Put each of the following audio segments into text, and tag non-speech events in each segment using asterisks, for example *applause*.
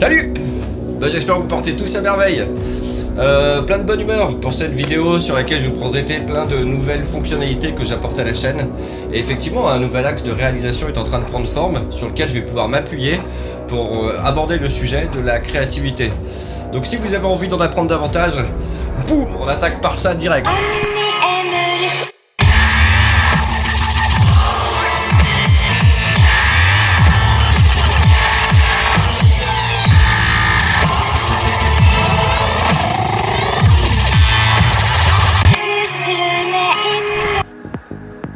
Salut bah, J'espère que vous portez tous à merveille euh, plein de bonne humeur pour cette vidéo sur laquelle je vous présentais plein de nouvelles fonctionnalités que j'apporte à la chaîne. Et effectivement, un nouvel axe de réalisation est en train de prendre forme sur lequel je vais pouvoir m'appuyer pour euh, aborder le sujet de la créativité. Donc si vous avez envie d'en apprendre davantage, boum, on attaque par ça direct.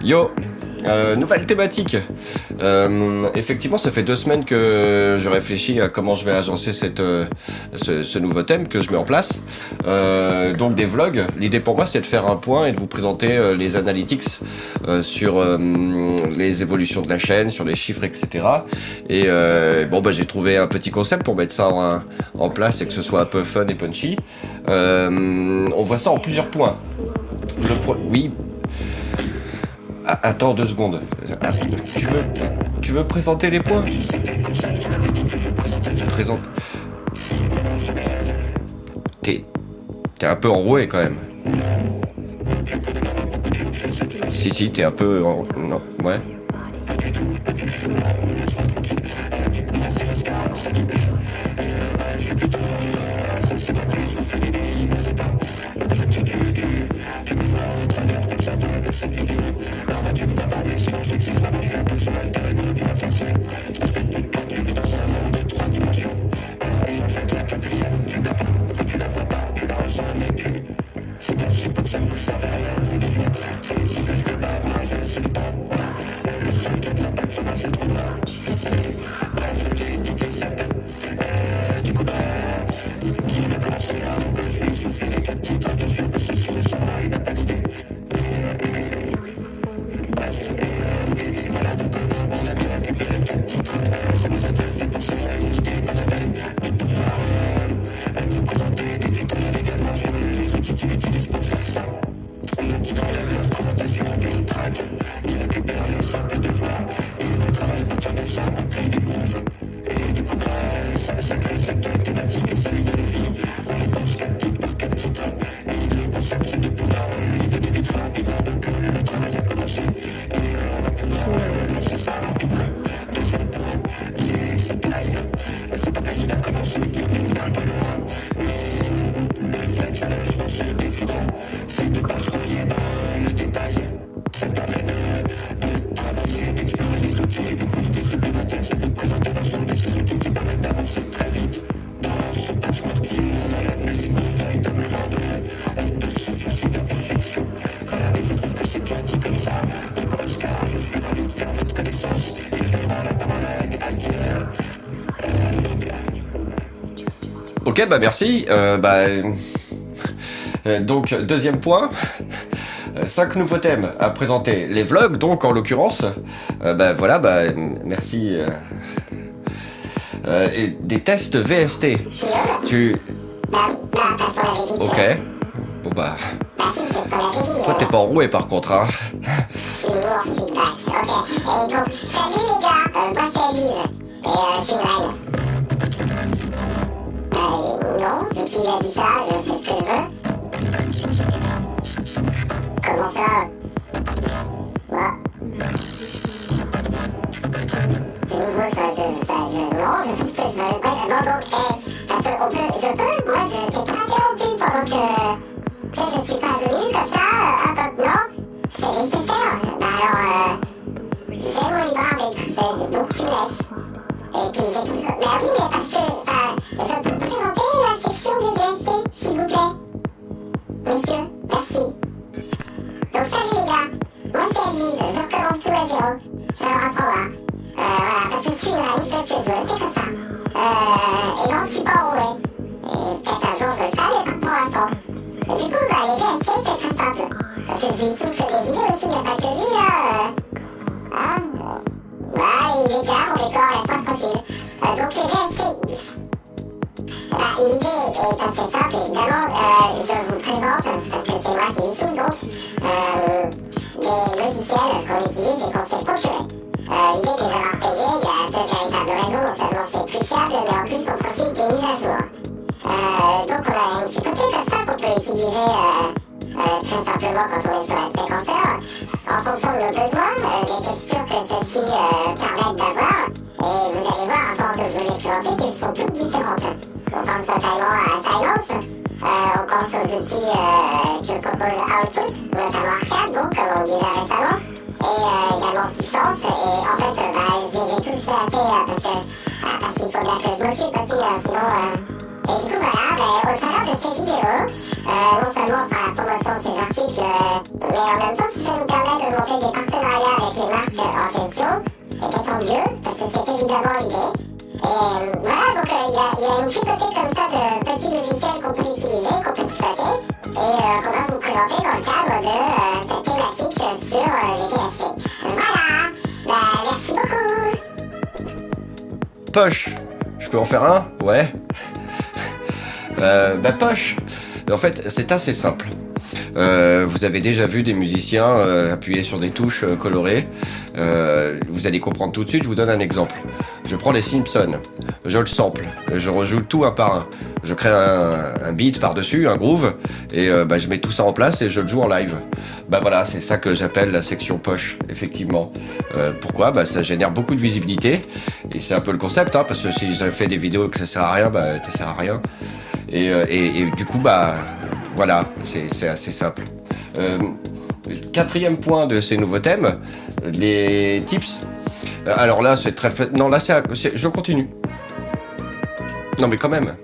Yo euh, nouvelle thématique. Euh, effectivement, ça fait deux semaines que je réfléchis à comment je vais agencer cette, euh, ce, nouveau thème que je mets en place. donc des vlogs. L'idée pour moi, c'est de faire un point et de vous présenter les analytics sur les évolutions de la chaîne, sur les chiffres, etc. Et bon, bah, j'ai trouvé un petit concept pour mettre ça en, en, place et que ce soit un peu fun et punchy. on voit ça en plusieurs points. oui, ah, attends deux secondes. Ah, tu, veux, tu veux présenter les points Présente. T'es... T'es un peu enroué quand même. Si, si, t'es un peu... En... Non, ouais. Ok, bah merci. Euh, bah, euh, donc, deuxième point. Cinq nouveaux thèmes à présenter. Les vlogs, donc, en l'occurrence. Euh, bah voilà, bah merci. et des tests VST. Tu... Ok. Bon bah... Toi, t'es pas enroué, par contre, hein. Ok. Et donc, salut les gars, moi c'est. Et une non, qu'il a dit ça, je fais ce que je veux. Comment ça? Quoi? C'est nouveau ça, je, ça. Non, je fais ce que je veux. Bref, non, donc, eh, parce qu'on peut... Je peux, moi, je t'ai pas interrompu pendant que... Tu sais, je suis pas venu comme ça, hop, hop, non. C'est nécessaire. Bah alors, euh... J'ai mon barbe et tout ça, donc tu. Et puis j'ai tout ça. Mais oui, mais parce que, ça... Je peux Let's. l'idée est assez simple, évidemment. Euh, je vous présente, parce que c'est moi qui m'y souviens donc, euh, des logiciels qu'on utilise et qu'on sait procurer. Euh, l'idée des erreurs payées, il y a deux véritables raisons. Non seulement c'est plus fiable, mais en plus on profite des mises à jour. Euh, donc on a une typothèque comme ça qu'on peut utiliser très simplement quand on est sur un séquenceur. En fonction de nos besoins, des questions que Poche, je peux en faire un? Ouais. Euh, bah poche En fait, c'est assez simple. Euh, vous avez déjà vu des musiciens euh, appuyer sur des touches euh, colorées. Vous allez comprendre tout de suite, je vous donne un exemple. Je prends les Simpsons, je le sample, je rejoue tout un par un. Je crée un, beat par-dessus, un groove, et euh, bah, je mets tout ça en place et je le joue en live. Bah voilà, c'est ça que j'appelle la section poche, effectivement. pourquoi? Bah ça génère beaucoup de visibilité, et c'est un peu le concept, hein, parce que si j'avais fait des vidéos que ça sert à rien, bah ça sert à rien. Et, et, et du coup, bah voilà, c'est assez simple. Euh, quatrième point de ces nouveaux thèmes, les tips. Euh, alors là, c'est très... Non, là, c'est... Je continue. Non, mais quand même.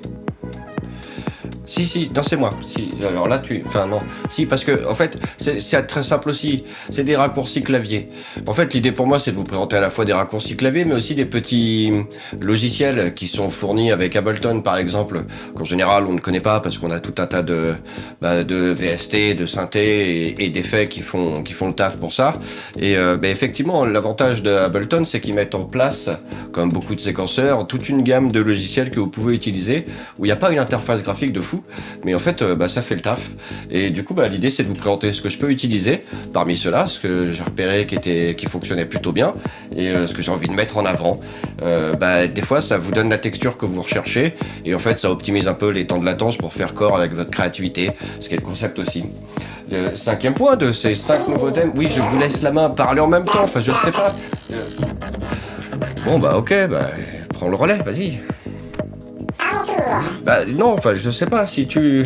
Si, si, non, c'est moi. Si, alors là, tu. Enfin, non. Si, parce que, en fait, c'est très simple aussi. C'est des raccourcis clavier. En fait, l'idée pour moi, c'est de vous présenter à la fois des raccourcis clavier, mais aussi des petits logiciels qui sont fournis avec Ableton, par exemple, qu'en général, on ne connaît pas parce qu'on a tout un tas de, bah, de VST, de synthé et, d'effets qui font, qui font le taf pour ça. Et euh, bah, effectivement, l'avantage de Ableton, c'est qu'ils mettent en place, comme beaucoup de séquenceurs, toute une gamme de logiciels que vous pouvez utiliser où il n'y a pas une interface graphique de fou mais en fait, euh, bah, ça fait le taf. Et du coup, bah, l'idée, c'est de vous présenter ce que je peux utiliser parmi ceux-là, ce que j'ai repéré qui, était, qui fonctionnait plutôt bien, et euh, ce que j'ai envie de mettre en avant. Euh, bah, des fois, ça vous donne la texture que vous recherchez, et en fait, ça optimise un peu les temps de latence pour faire corps avec votre créativité, ce qui est le concept aussi. Le cinquième point de ces cinq nouveaux thèmes, oui, je vous laisse la main parler en même temps, enfin, je sais pas. Bon, bah, ok, bah, prends le relais, vas-y. Bah non, enfin je sais pas si tu...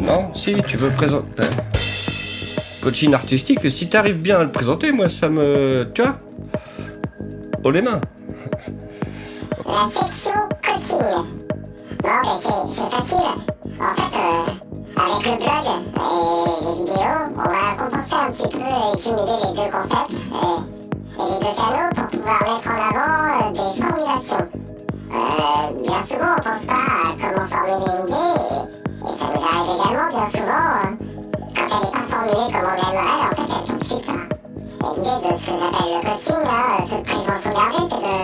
Non, si tu veux présenter... Coaching artistique, si t'arrives bien à le présenter, moi ça me... Tu vois Oh les mains La section coaching. Non mais c'est facile. En fait, euh, avec le blog et les vidéos, on va compenser un petit peu et cumuler les deux concepts et, et les deux canaux pour pouvoir mettre en avant euh, des. Euh, souvent, on pense pas à comment formuler une idée, et, ça nous arrive également bien souvent, euh, quand elle n'est pas formulée comme on aimerait, en fait, elle tard. Et l'idée de ce que j'appelle le coaching, là, toute prévention gardée, c'est de,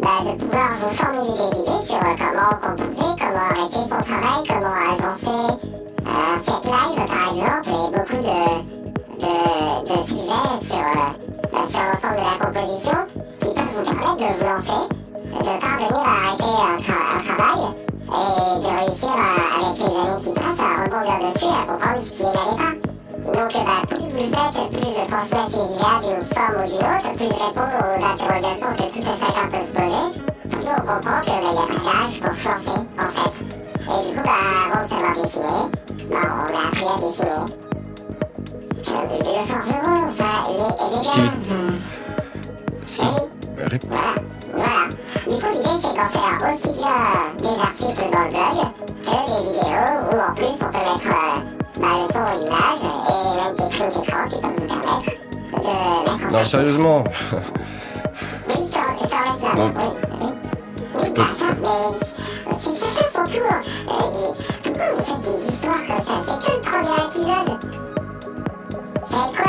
bah, de pouvoir vous formuler des idées sur euh, comment composer, comment arrêter son travail, comment agencer un set live, par exemple, et beaucoup de, de, sujets sur, sur l'ensemble de la composition qui peuvent vous permettre de vous lancer comprendre ce qui n'allait pas. Donc bah, plus vous faites, plus je transmets ces idées d'une forme ou d'une autre, plus je réponds aux interrogations que tout chacun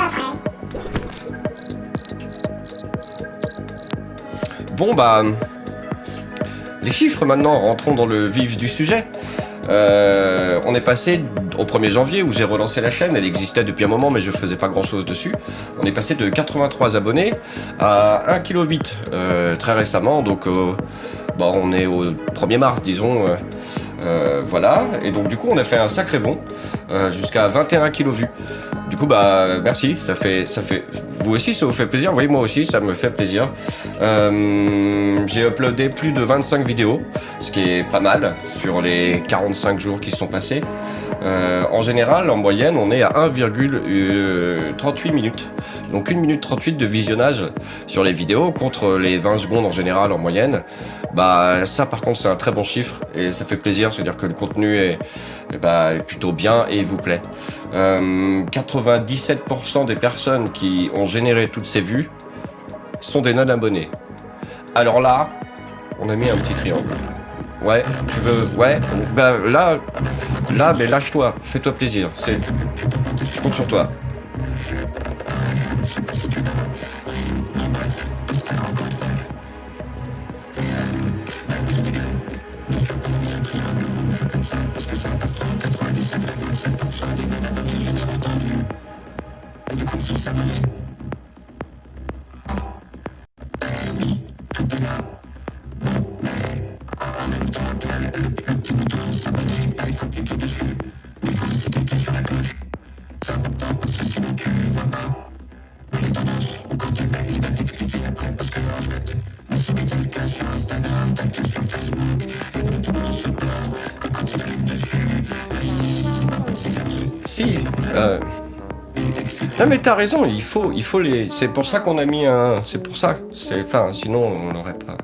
après? Bon bah... Les chiffres maintenant, rentrons dans le vif du sujet. Euh, on est passé au 1er janvier où j'ai relancé la chaîne, elle existait depuis un moment mais je faisais pas grand chose dessus. On est passé de 83 abonnés à 1,8 kg euh, très récemment, donc euh, bon, on est au 1er mars disons. Euh, voilà, et donc du coup on a fait un sacré bond euh, jusqu'à 21 kg vus. Du coup bah merci, ça fait, ça fait, vous aussi ça vous fait plaisir, oui moi aussi ça me fait plaisir. Euh, J'ai uploadé plus de 25 vidéos, ce qui est pas mal sur les 45 jours qui sont passés. Euh, en général, en moyenne, on est à 1,38 minutes. Donc 1 minute 38 de visionnage sur les vidéos contre les 20 secondes en général en moyenne. Bah ça par contre c'est un très bon chiffre et ça fait plaisir, c'est-à-dire que le contenu est, bah, est, plutôt bien et vous plaît. Euh, 97% des personnes qui ont généré toutes ces vues sont des non-abonnés. Alors là, on a mis un petit triangle. Ouais, tu veux... Ouais, bah là... Là, mais lâche-toi, fais-toi plaisir. Je compte sur toi. Non mais t'as raison, il faut, il faut les. C'est pour ça qu'on a mis un. C'est pour ça. C'est, enfin, sinon on n'aurait pas.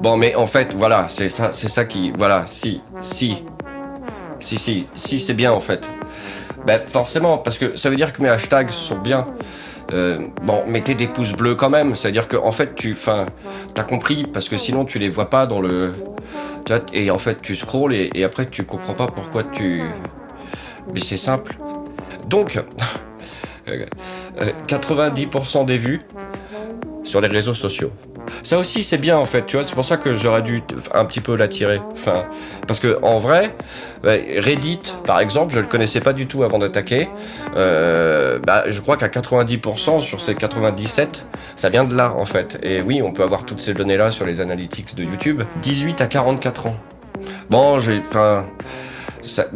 Bon, mais en fait, voilà, c'est ça, c'est ça qui, voilà, si, si, si, si, si, c'est bien en fait. Ben forcément, parce que ça veut dire que mes hashtags sont bien. Euh, bon, mettez des pouces bleus quand même. C'est-à-dire que en fait, tu, enfin, t'as compris, parce que sinon tu les vois pas dans le. Et en fait, tu scrolls et, et après tu comprends pas pourquoi tu. Mais c'est simple. Donc, *laughs* 90% des vues sur les réseaux sociaux. Ça aussi c'est bien en fait, tu vois, c'est pour ça que j'aurais dû un petit peu l'attirer. Enfin, parce que en vrai, Reddit par exemple, je le connaissais pas du tout avant d'attaquer. Euh, bah, je crois qu'à 90% sur ces 97, ça vient de là en fait. Et oui, on peut avoir toutes ces données là sur les analytics de YouTube. 18 à 44 ans. Bon, j'ai, enfin,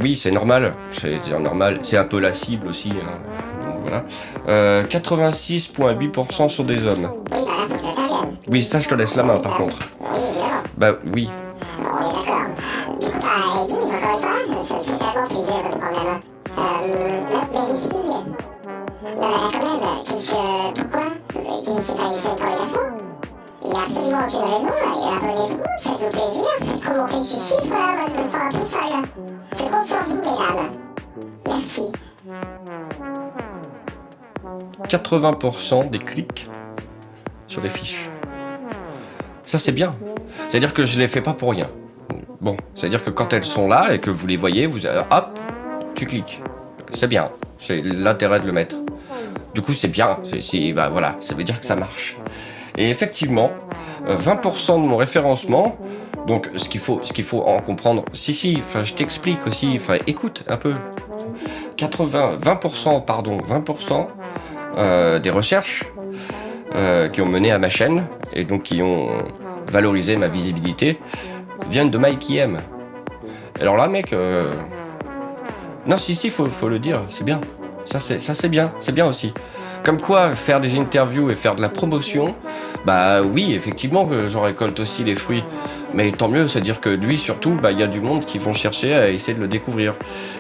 oui, c'est normal, c'est normal. C'est un peu la cible aussi. Hein. Donc, voilà. Euh, 86,8% sont des hommes. Oui, ça, je te laisse la main, par contre. Bah, oui. Merci. 80% des clics sur les fiches. Ça c'est bien. C'est-à-dire que je les fais pas pour rien. Bon, c'est-à-dire que quand elles sont là et que vous les voyez, vous hop, tu cliques. C'est bien. C'est l'intérêt de le mettre. Du coup, c'est bien. Bah, voilà, ça veut dire que ça marche. Et effectivement, 20% de mon référencement, donc ce qu'il faut, faut en comprendre. Si si, enfin je t'explique aussi. Enfin écoute un peu. 80, 20%, pardon, 20% euh, des recherches euh, qui ont mené à ma chaîne et donc qui ont valorisé ma visibilité viennent de Mike IM. Alors là, mec, euh... non, si, si, faut, faut le dire, c'est bien. Ça, c'est, ça, c'est bien, c'est bien aussi. Comme quoi, faire des interviews et faire de la promotion, bah oui, effectivement, j'en récolte aussi les fruits. Mais tant mieux, c'est-à-dire que lui, surtout, bah il y a du monde qui vont chercher à essayer de le découvrir.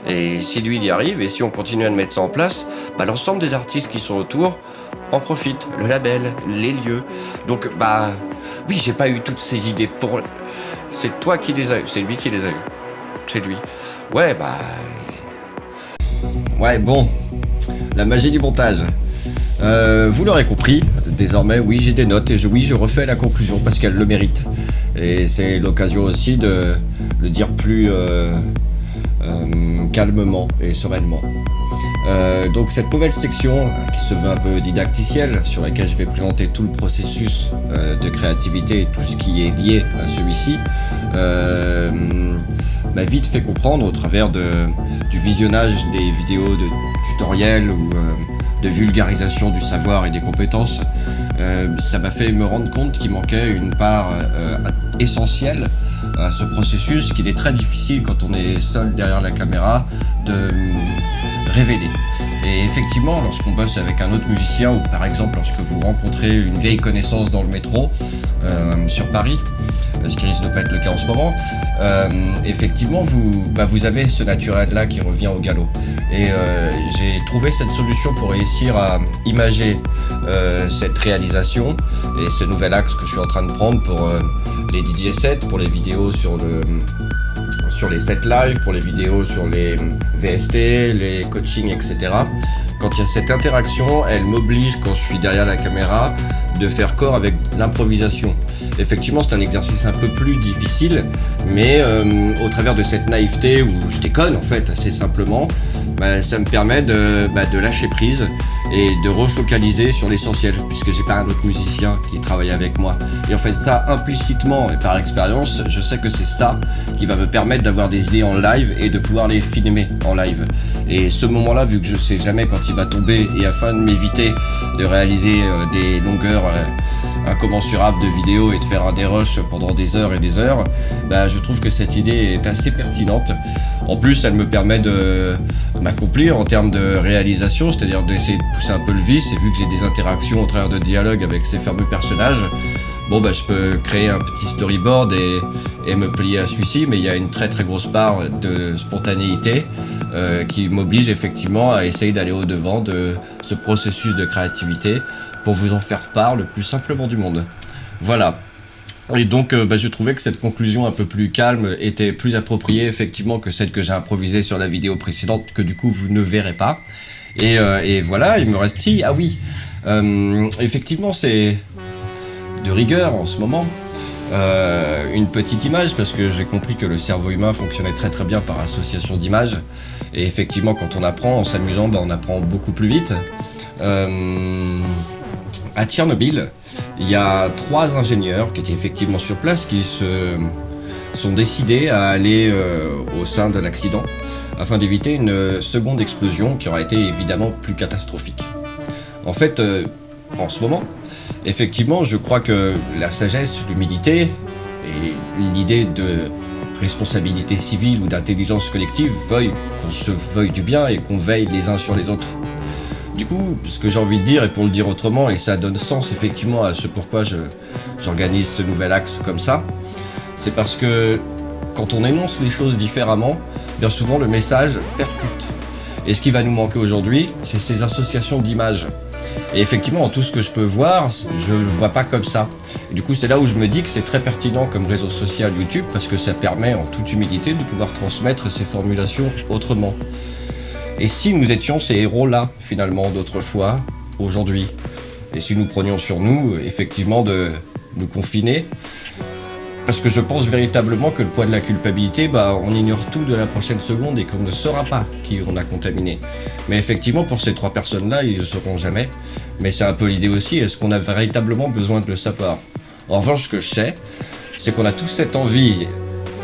Et si lui, il y arrive, et si on continue à le mettre ça en place, bah l'ensemble des artistes qui sont autour en profitent. Le label, les lieux. Donc, bah oui, j'ai pas eu toutes ces idées pour... C'est toi qui les as eu, c'est lui qui les a eu. C'est lui. Ouais, bah... Ouais, bon. La magie du montage. Euh, vous l'aurez compris, désormais, oui, j'ai des notes et je, oui, je refais la conclusion parce qu'elle le mérite. Et c'est l'occasion aussi de le dire plus euh, euh, calmement et sereinement. Euh, donc cette nouvelle section qui se veut un peu didacticielle, sur laquelle je vais présenter tout le processus euh, de créativité et tout ce qui est lié à celui-ci, euh, m'a vite fait comprendre au travers du visionnage des vidéos de tutoriels ou de vulgarisation du savoir et des compétences ça m'a fait me rendre compte qu'il manquait une part essentielle à ce processus qu'il est très difficile quand on est seul derrière la caméra de révéler. Et effectivement, lorsqu'on bosse avec un autre musicien, ou par exemple lorsque vous rencontrez une vieille connaissance dans le métro euh, sur Paris, ce qui risque de pas être le cas en ce moment, euh, effectivement, vous, bah, vous avez ce naturel-là qui revient au galop. Et euh, j'ai trouvé cette solution pour réussir à imager cette réalisation et ce nouvel axe que je suis en train de prendre pour les DJ sets, pour les vidéos sur le sur les sets live, pour les vidéos sur les VST, les coachings, etc. Quand il y a cette interaction, elle m'oblige, quand je suis derrière la caméra, de faire corps avec l'improvisation. Effectivement, c'est un exercice un peu plus difficile, mais euh, au travers de cette naïveté où je déconne en fait assez simplement, bah, ça me permet de, bah, de lâcher prise et de refocaliser sur l'essentiel, puisque j'ai pas un autre musicien qui travaille avec moi. Et en fait, ça implicitement et par expérience, je sais que c'est ça qui va me permettre d'avoir des idées en live et de pouvoir les filmer en live. Et ce moment-là, vu que je sais jamais quand il va tomber, et afin de m'éviter de réaliser euh, des longueurs incommensurables de vidéos et de faire un dérush pendant des heures et des heures, bah, je trouve que cette idée est assez pertinente. En plus, elle me permet de m'accomplir en termes de réalisation, c'est-à-dire d'essayer de pousser un peu le vice, et vu que j'ai des interactions au travers de dialogues avec ces fameux personnages, bon bah je peux créer un petit storyboard et, me plier à celui-ci, mais il y a une très très grosse part de spontanéité euh, qui m'oblige effectivement à essayer d'aller au-devant de ce processus de créativité pour vous en faire part le plus simplement du monde. Voilà. Et donc, euh, bah, je trouvais que cette conclusion un peu plus calme était plus appropriée, effectivement, que celle que j'ai improvisée sur la vidéo précédente, que du coup, vous ne verrez pas. Et, euh, voilà, il me reste... Si, ah oui, euh, effectivement, c'est de rigueur en ce moment. une petite image, parce que j'ai compris que le cerveau humain fonctionnait très très bien par association d'images. Et effectivement, quand on apprend en s'amusant, bah, on apprend beaucoup plus vite à Tchernobyl, il y a trois ingénieurs qui étaient effectivement sur place qui se sont décidés à aller euh, au sein de l'accident afin d'éviter une seconde explosion qui aurait été évidemment plus catastrophique. En fait, euh, en ce moment, effectivement, je crois que la sagesse, l'humilité et l'idée de responsabilité civile ou d'intelligence collective veuillent qu'on se veuille du bien et qu'on veille les uns sur les autres. Du coup, ce que j'ai envie de dire, et pour le dire autrement, et ça donne sens effectivement à ce pourquoi j'organise ce nouvel axe comme ça, c'est parce que quand on énonce les choses différemment, bien souvent le message percute. Et ce qui va nous manquer aujourd'hui, c'est ces associations d'images. Et effectivement, en tout ce que je peux voir, je ne le vois pas comme ça. Et du coup, c'est là où je me dis que c'est très pertinent comme réseau social YouTube, parce que ça permet en toute humilité de pouvoir transmettre ces formulations autrement. Et si nous étions ces héros-là, finalement, d'autrefois, aujourd'hui? Et si nous prenions sur nous, effectivement, de nous confiner? Parce que je pense véritablement que le poids de la culpabilité, bah, on ignore tout de la prochaine seconde et qu'on ne saura pas qui on a contaminé. Mais effectivement, pour ces trois personnes-là, ils ne sauront jamais. Mais c'est un peu l'idée aussi, est-ce qu'on a véritablement besoin de le savoir? En revanche, ce que je sais, c'est qu'on a tous cette envie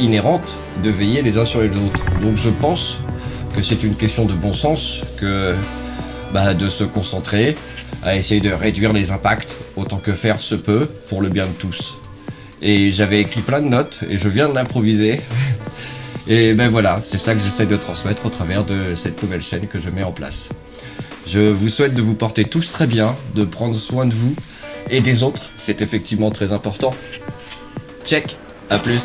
inhérente de veiller les uns sur les autres. Donc je pense que c'est une question de bon sens que bah, de se concentrer à essayer de réduire les impacts autant que faire se peut pour le bien de tous. Et j'avais écrit plein de notes et je viens de l'improviser. *laughs* Et ben voilà, c'est ça que j'essaie de transmettre au travers de cette nouvelle chaîne que je mets en place. Je vous souhaite de vous porter tous très bien, de prendre soin de vous et des autres, c'est effectivement très important. Check, à plus